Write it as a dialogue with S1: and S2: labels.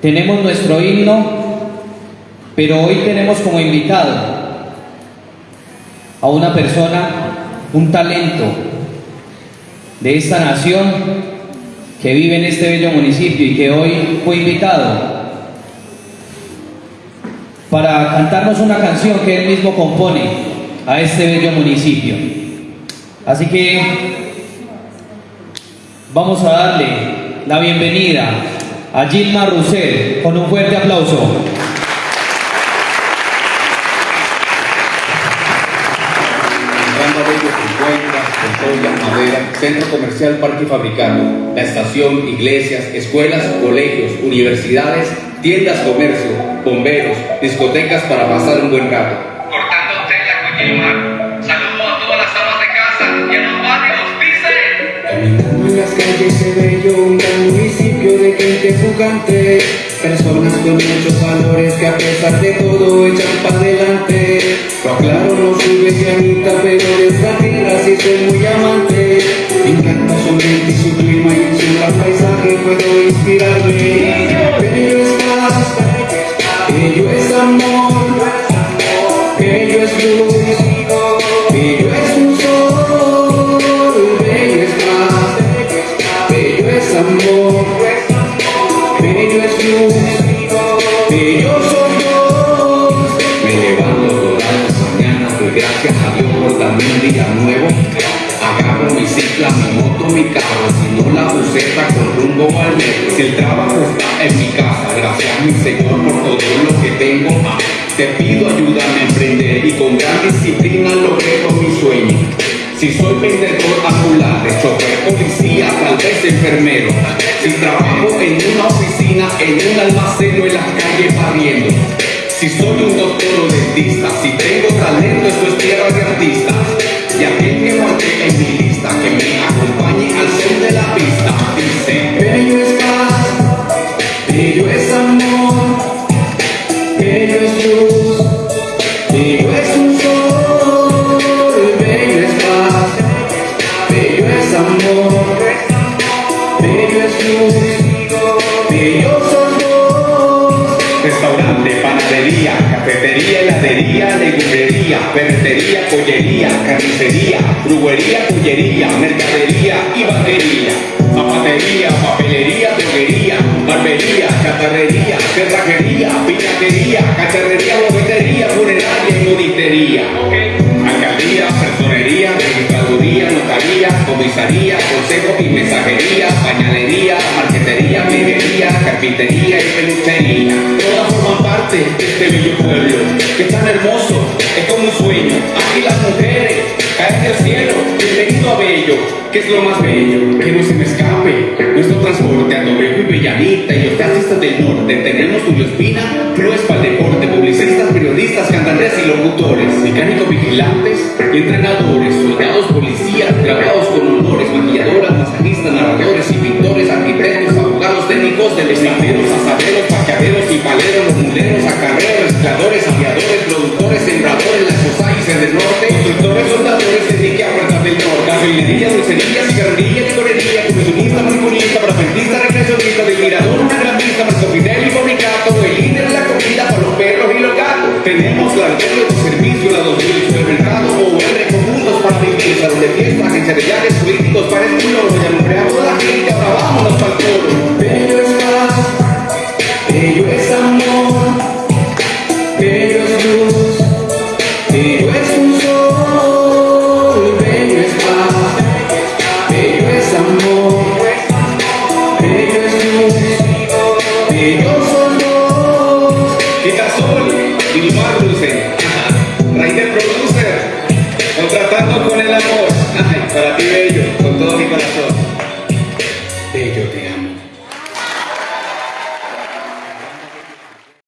S1: Tenemos nuestro himno, pero hoy tenemos como invitado a una persona, un talento de esta nación que vive en este bello municipio y que hoy fue invitado para cantarnos una canción que él mismo compone a este bello municipio. Así que vamos a darle la bienvenida a Gilma Roussel con un fuerte aplauso.
S2: Centro Comercial Parque Fabricado, la estación, iglesias, escuelas, colegios, universidades, tiendas, comercio, bomberos, discotecas para pasar un buen rato.
S3: Personas con muchos valores que a pesar de todo echan para adelante. Lo aclaro, no soy besianita, pero de esta tierra sí soy muy amante. Me encanta su ambiente y su clima y su paisaje puedo inspirarme
S2: Agarro mi cicla, mi carro, si no la buceta con rumbo al metro. Si el trabajo está en mi casa, gracias mi Señor por todo lo que tengo. Te pido ayúdame a emprender y con gran disciplina logro mi sueño. Si soy vendedor ambulante, chofer, policía, tal vez enfermero. Si trabajo en una oficina, en un almacén o en las calles barriendo. Si soy un doctor o dentista, si tengo talento, esto es tierra de artistas.
S3: Es amor, bello es luz, bello son dos.
S2: Restaurante, panadería, cafetería, heladería, legumbrería, ferretería, pollería, carnicería, brujería, pollería, mercadería y batería, zapatería, papelería, droguería, barbería, chatarrería, cerrajería, pinatería, cacharrería, bobetería, funeraria y monitería. Alcaldía, consejo y mensajería, pañalería, marquetería, minería, carpintería y peluchería. Todas forman parte de este bello pueblo, que es tan hermoso, es como un sueño. Aquí las mujeres caen del cielo, bienvenido a Bello, que es lo más bello, que no se me escape. Nuestro transporte a Torrejo y Bellanita y los taxistas del norte, tenemos Julio Espina, clubes para el deporte, publicistas, periodistas, cantantes y locutores, mecánicos vigilantes y entrenadores, soldados, policías, grabados delegaderos, asaderos, paqueaderos y paleros, los muleros, acarreos, recicladores, aviadores, productores, sembradores, las societies del norte, constructores, soldadores, Enrique a puertas del norte, cafetería, dulcería, cigarrería, licorería, comisionista, maniculista, parafentista, recreacionista, del mirador, una gran vista, Marco Fidel y fabricato, el líder de la comida para los perros y los gatos. Tenemos la Picasol, Vilmar Dulce, Rainer Producer, contratando con el
S3: amor.